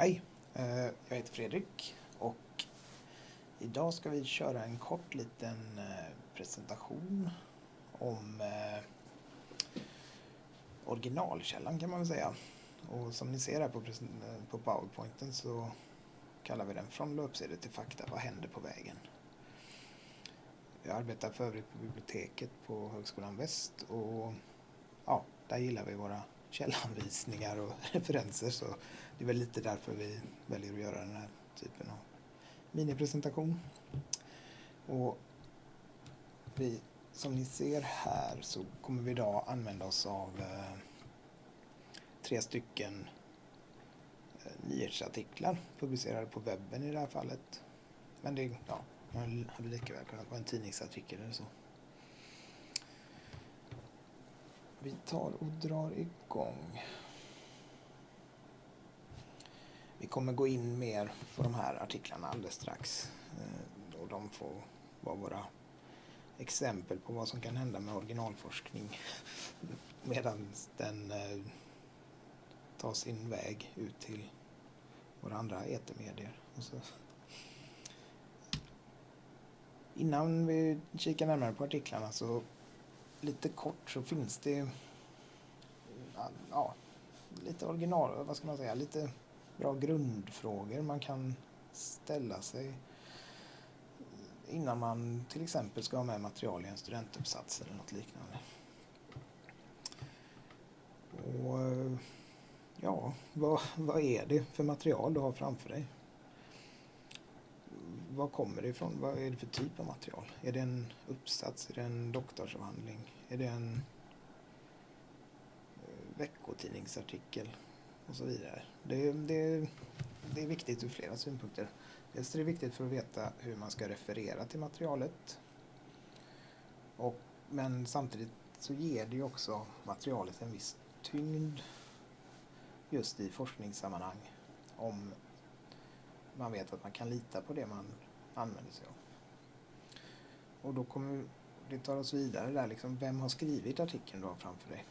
Hej, eh, jag heter Fredrik och idag ska vi köra en kort liten eh, presentation om eh, originalkällan kan man väl säga. Och som ni ser här på, på powerpointen så kallar vi den Från löpsedel till fakta, vad händer på vägen? Jag arbetar för övrigt på biblioteket på Högskolan Väst och ja, där gillar vi våra källanvisningar och referenser så det är väl lite därför vi väljer att göra den här typen av minipresentation. Och vi, som ni ser här så kommer vi idag använda oss av eh, tre stycken eh, nyhetsartiklar publicerade på webben i det här fallet. Men det ja, hade lika väl kunnat vara en tidningsartikel eller så. Vi tar och drar igång. Vi kommer gå in mer på de här artiklarna alldeles strax. Eh, och de får vara våra exempel på vad som kan hända med originalforskning medan den eh, tar sin väg ut till våra andra etermedier. Innan vi kikar närmare på artiklarna så lite kort så finns det ja, lite original, vad ska man säga, lite bra grundfrågor man kan ställa sig innan man till exempel ska ha med material i en studentuppsats eller något liknande. Och ja, vad, vad är det för material du har framför dig? Var kommer det ifrån? Vad är det för typ av material? Är det en uppsats? Är det en doktorsavhandling? Är det en eh, veckotidningsartikel? Och så vidare. Det, det, det är viktigt ur flera synpunkter. Dels är det viktigt för att veta hur man ska referera till materialet. Och, men samtidigt så ger det ju också materialet en viss tyngd just i forskningssammanhang. Om man vet att man kan lita på det man använder sig av. Och då kommer det tar oss vidare där liksom, vem har skrivit artikeln du har framför dig?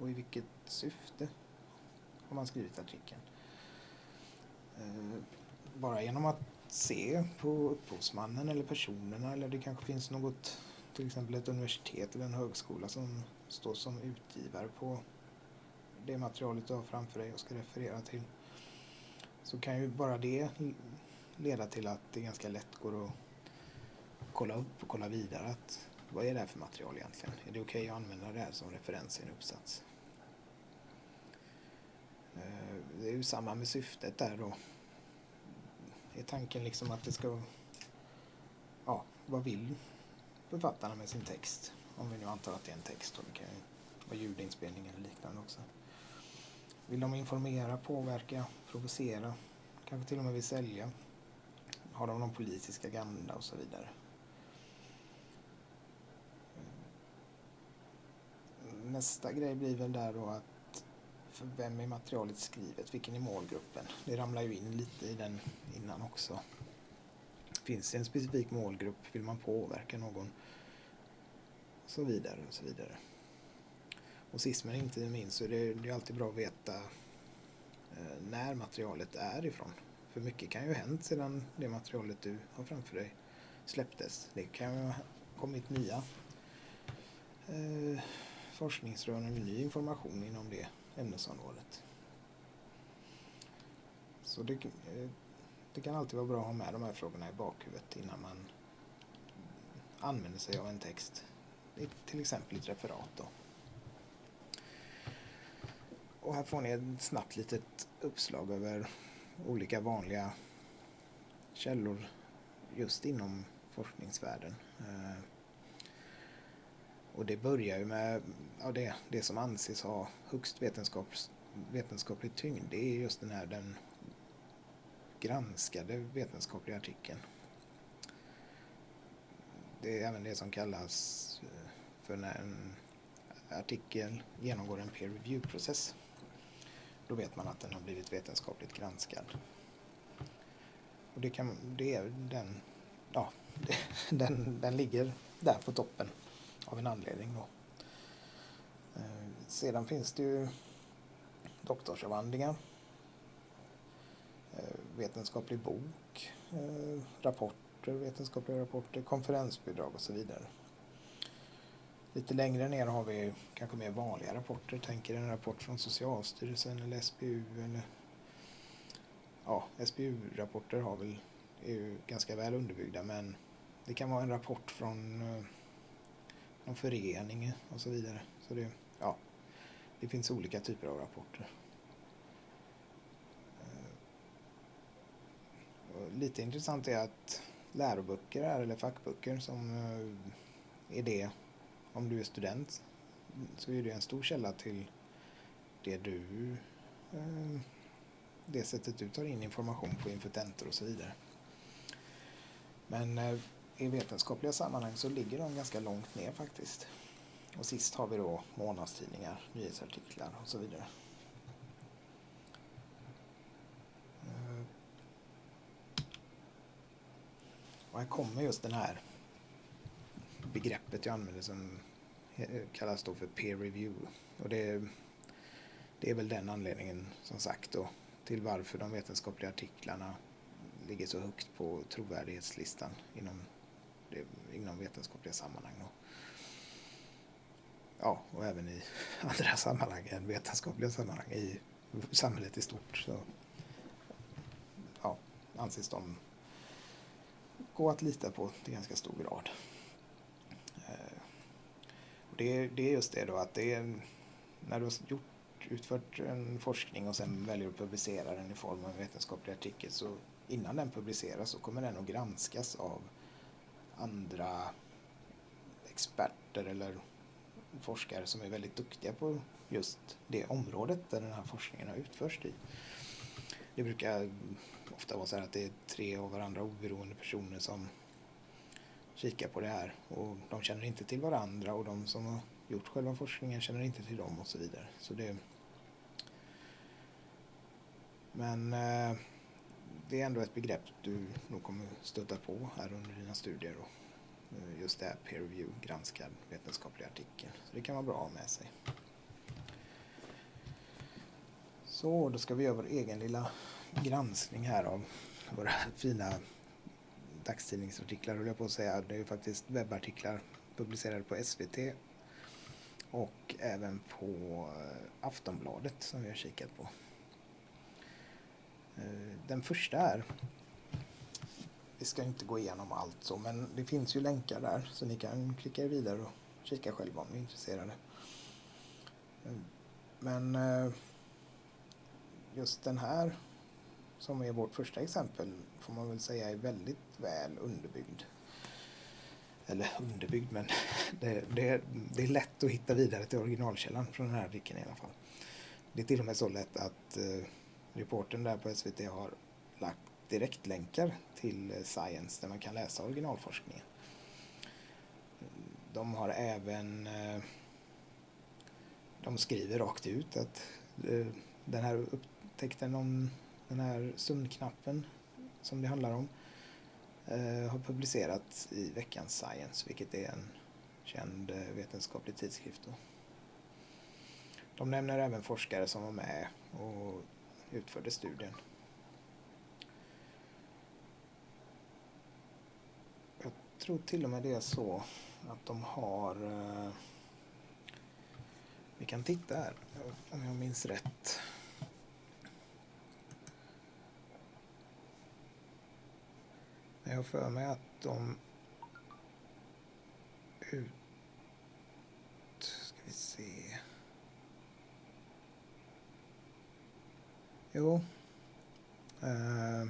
Och i vilket syfte har man skrivit artikeln? Eh, bara genom att se på upphovsmannen eller personerna eller det kanske finns något, till exempel ett universitet eller en högskola som står som utgivare på det materialet du har framför dig och ska referera till. Så kan ju bara det leda till att det ganska lätt går att kolla upp och kolla vidare att vad är det här för material egentligen? Är det okej okay att använda det här som referens i en uppsats? Eh, det är ju samma med syftet där då. Är tanken liksom att det ska... Ja, vad vill författarna med sin text? Om vi nu antar att det är en text och det kan ju vara ljudinspelning eller liknande också. Vill de informera, påverka, provocera? Kanske till och med vill sälja? Har de någon politisk agenda och så vidare? Mm. Nästa grej blir väl där då att för vem är materialet skrivet? Vilken är målgruppen? Det ramlar ju in lite i den innan också. Finns det en specifik målgrupp? Vill man påverka någon? Och så vidare och så vidare. Och sist men inte minst så är det, det är alltid bra att veta eh, när materialet är ifrån. För mycket kan ju ha hänt sedan det materialet du har framför dig släpptes. Det kan ju ha kommit nya eh, forskningsrön eller ny information inom det ämnesområdet. Så det, eh, det kan alltid vara bra att ha med de här frågorna i bakhuvudet innan man använder sig av en text. Till exempel ett referat. Då. Och här får ni ett snabbt litet uppslag över olika vanliga källor just inom forskningsvärlden. Eh, och det börjar ju med ja, det, det som anses ha högst vetenskap, vetenskaplig tyngd. Det är just den här den granskade vetenskapliga artikeln. Det är även det som kallas eh, för när en artikel genomgår en peer review-process. Då vet man att den har blivit vetenskapligt granskad. Och det, kan, det är den, ja, den, den ligger där på toppen av en anledning. Då. Eh, sedan finns det ju doktorsavhandlingar. Eh, vetenskaplig bok, eh, rapporter, vetenskapliga rapporter, konferensbidrag och så vidare. Lite längre ner har vi kanske mer vanliga rapporter. Tänker en rapport från Socialstyrelsen eller SBU eller ja, SBU-rapporter har väl, är ju ganska väl underbyggda men det kan vara en rapport från eh, någon förening och så vidare. Så det, ja, det finns olika typer av rapporter. Eh, lite intressant är att läroböcker är, eller fackböcker som eh, är det om du är student så är det en stor källa till det du eh, det sättet du tar in information på inför tentor och så vidare. Men eh, i vetenskapliga sammanhang så ligger de ganska långt ner faktiskt. Och sist har vi då månadstidningar, nyhetsartiklar och så vidare. Eh, och här kommer just den här begreppet jag använder som Eh, kallas då för peer review. Och det, det är väl den anledningen som sagt då till varför de vetenskapliga artiklarna ligger så högt på trovärdighetslistan inom, det, inom vetenskapliga sammanhang. då. ja, och även i andra sammanhang än vetenskapliga sammanhang i samhället i stort. Så, ja, anses de gå att lita på till ganska stor grad det, det är just det då att det är när du har gjort, utfört en forskning och sen väljer att publicera den i form av en vetenskaplig artikel så innan den publiceras så kommer den att granskas av andra experter eller forskare som är väldigt duktiga på just det området där den här forskningen har utförts i. Det brukar ofta vara så här att det är tre av varandra oberoende personer som kika på det här och de känner inte till varandra och de som har gjort själva forskningen känner inte till dem och så vidare. Så det, men eh, det är ändå ett begrepp du nog kommer stöta på här under dina studier. då, eh, just det här peer review, granskad vetenskaplig artikel. Så det kan vara bra att ha med sig. Så, då ska vi göra vår egen lilla granskning här av våra fina dagstidningsartiklar höll jag på att säga. Det är faktiskt webbartiklar publicerade på SVT och även på eh, Aftonbladet som vi har kikat på. Eh, den första är, vi ska inte gå igenom allt så, men det finns ju länkar där så ni kan klicka vidare och kika själva om ni är intresserade. Eh, men just den här som är vårt första exempel får man väl säga är väldigt väl underbyggd. Eller underbyggd, men det, det, det, är lätt att hitta vidare till originalkällan från den här artikeln i alla fall. Det är till och med så lätt att eh, reporten där på SVT har lagt direktlänkar till eh, Science där man kan läsa originalforskningen. De har även eh, de skriver rakt ut att eh, den här upptäckten om den här sömnknappen som det handlar om eh, har publicerats i veckans Science, vilket är en känd eh, vetenskaplig tidskrift. Då. De nämner även forskare som var med och utförde studien. Jag tror till och med det är så att de har eh, vi kan titta här om jag minns rätt. Jag har för mig att de ut... Ska vi se. Jo. Uh,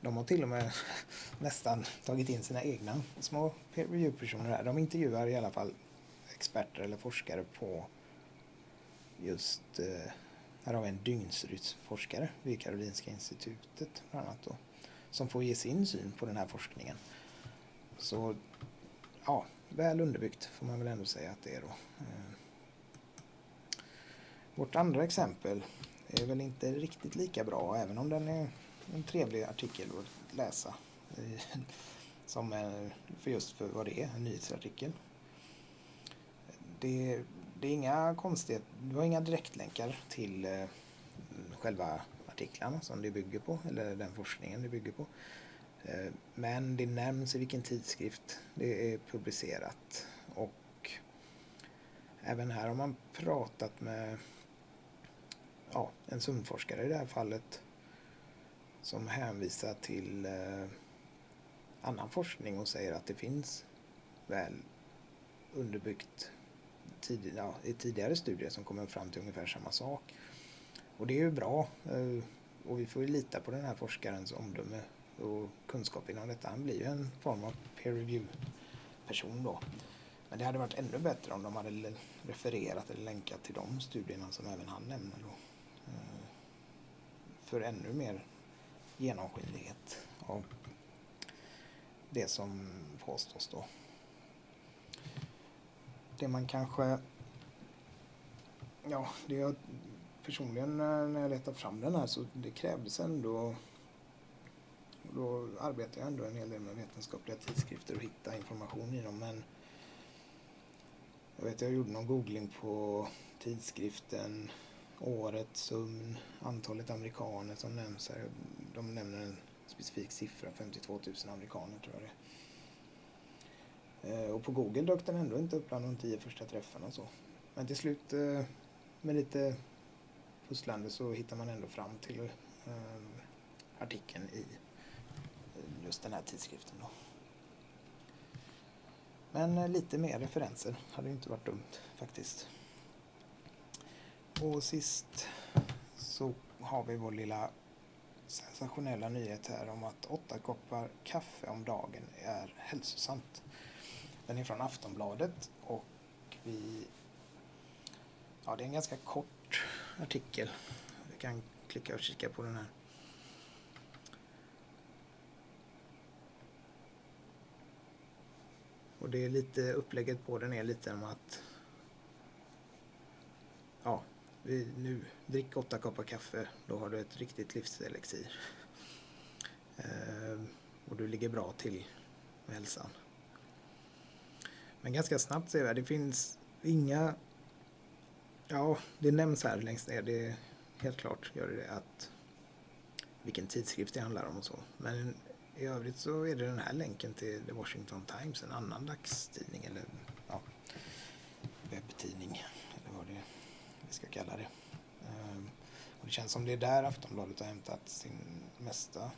de har till och med nästan tagit in sina egna små peer review-personer här. De intervjuar i alla fall experter eller forskare på just, uh, här har vi en dygnsrytmforskare vid Karolinska institutet bland annat då som får ge sin syn på den här forskningen. Så ja, väl underbyggt får man väl ändå säga att det är då. Eh, vårt andra exempel är väl inte riktigt lika bra även om den är en trevlig artikel att läsa. Eh, som för just för vad det är, en nyhetsartikel. Det, det är inga konstigheter, det var inga direktlänkar till eh, själva artiklarna som det bygger på, eller den forskningen det bygger på. Eh, men det nämns i vilken tidskrift det är publicerat och även här har man pratat med ja, en sömnforskare i det här fallet som hänvisar till eh, annan forskning och säger att det finns väl underbyggt tid, ja, i tidigare studier som kommer fram till ungefär samma sak. Och det är ju bra eh, och vi får ju lita på den här forskarens omdöme och kunskap inom detta. Han blir ju en form av peer review person då. Men det hade varit ännu bättre om de hade refererat eller länkat till de studierna som även han nämner då. Eh, för ännu mer genomskinlighet av det som påstås då. Det man kanske... Ja, det jag personligen eh, när jag letade fram den här så det krävdes ändå då arbetade jag ändå en hel del med vetenskapliga tidskrifter och hitta information i dem. Men jag vet, jag gjorde någon googling på tidskriften, året, sömn, antalet amerikaner som nämns här. De nämner en specifik siffra, 52 000 amerikaner tror jag det är. Eh, och på Google dök den ändå inte upp bland de tio första träffarna och så. Men till slut eh, med lite pusslande så hittar man ändå fram till eh, artikeln i just den här tidskriften. Då. Men eh, lite mer referenser hade inte varit dumt faktiskt. Och sist så har vi vår lilla sensationella nyhet här om att åtta koppar kaffe om dagen är hälsosamt. Den är från Aftonbladet och vi... Ja, det är en ganska kort artikel. Vi kan klicka och kika på den här. Och det är lite upplägget på den är lite om att ja, vi, nu drick åtta koppar kaffe, då har du ett riktigt livselixir. Ehm, och du ligger bra till med hälsan. Men ganska snabbt ser vi det finns inga, ja det nämns här längst ner, det är helt klart gör det att vilken tidskrift det handlar om och så. Men i övrigt så är det den här länken till The Washington Times, en annan dagstidning eller ja, webbtidning eller vad det är vi ska kalla det. Ehm, och det känns som det är där Aftonbladet har hämtat sin mesta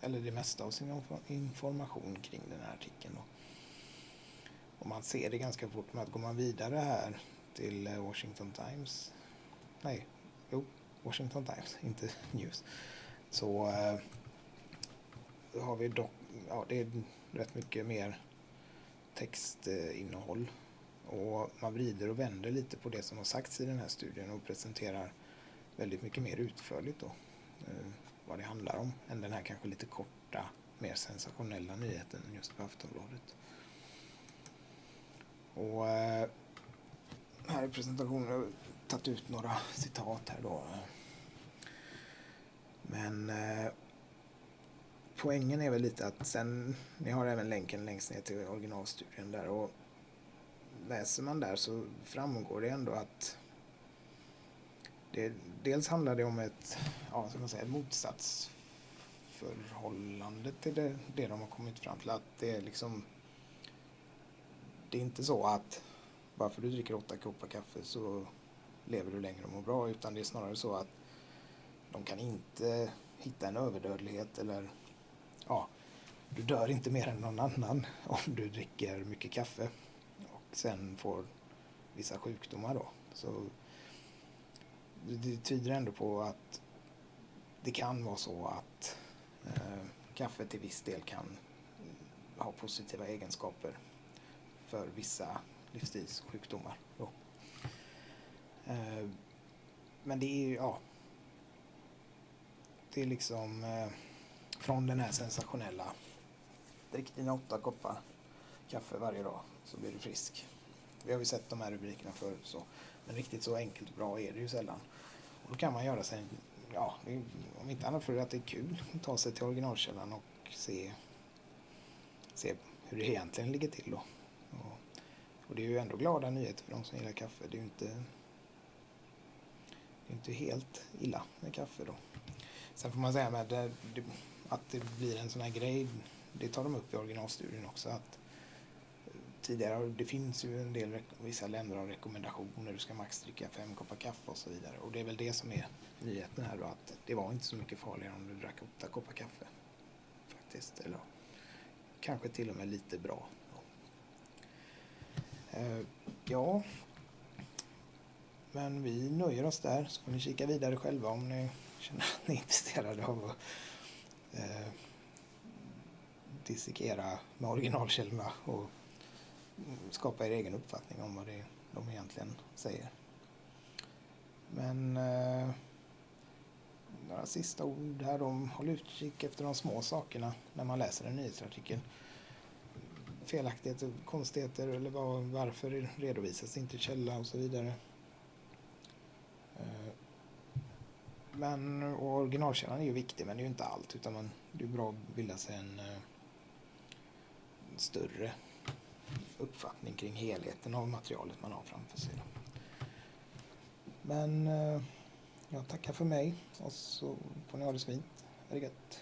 eller det mesta av sin information kring den här artikeln. Och man ser det ganska fort med att går man vidare här till eh, Washington Times, nej, jo, Washington Times, inte News, så eh, har vi dock, ja det är rätt mycket mer textinnehåll. Och man vrider och vänder lite på det som har sagts i den här studien och presenterar väldigt mycket mer utförligt då eh, vad det handlar om än den här kanske lite korta, mer sensationella nyheten just på Aftonbladet. Och eh, här i presentationen har tagit ut några citat här då. Men eh, poängen är väl lite att sen, ni har även länken längst ner till originalstudien där och läser man där så framgår det ändå att det, dels handlar det om ett, ja, ska man säga, ett motsatsförhållande till det, det de har kommit fram till. Att det är liksom, det är inte så att bara för att du dricker åtta koppar kaffe så lever du längre och mår bra utan det är snarare så att de kan inte hitta en överdödlighet eller ja, du dör inte mer än någon annan om du dricker mycket kaffe och sen får vissa sjukdomar då. Så det tyder ändå på att det kan vara så att eh, kaffe till viss del kan ha positiva egenskaper för vissa livsstilssjukdomar. Då. Eh, men det är ju, ja, det är liksom eh, från den här sensationella drick dina åtta koppar kaffe varje dag så blir du frisk. Vi har ju sett de här rubrikerna förut så. Men riktigt så enkelt och bra är det ju sällan. Och då kan man göra sig, ja, om inte annat för att det är kul, att ta sig till originalkällan och se, se hur det egentligen ligger till då. Och, det är ju ändå glada nyheter för de som gillar kaffe. Det är ju inte, det är inte helt illa med kaffe då. Sen får man säga med det, det, att det blir en sån här grej, det tar de upp i originalstudien också. att eh, Tidigare, det finns ju en del, vissa länder har rekommendationer, du ska max dricka fem koppar kaffe och så vidare. Och det är väl det som är nyheten här då, att det var inte så mycket farligare om du drack åtta koppar kaffe. Faktiskt, eller kanske till och med lite bra. Eh, ja, men vi nöjer oss där så får ni kika vidare själva om ni känner att ni är intresserade av att eh, dissekera med originalkällorna och skapa er egen uppfattning om vad det är de egentligen säger. Men eh, några sista ord här om håll utkik efter de små sakerna när man läser en nyhetsartikel. Felaktigheter, konstigheter eller var, varför redovisas inte källa och så vidare. Eh, men originalkällan är ju viktig men det är ju inte allt utan man, det är bra att bilda sig en, eh, en större uppfattning kring helheten av materialet man har framför sig. Men eh, jag tackar för mig och så får ni ha det så fint. Ha det gött.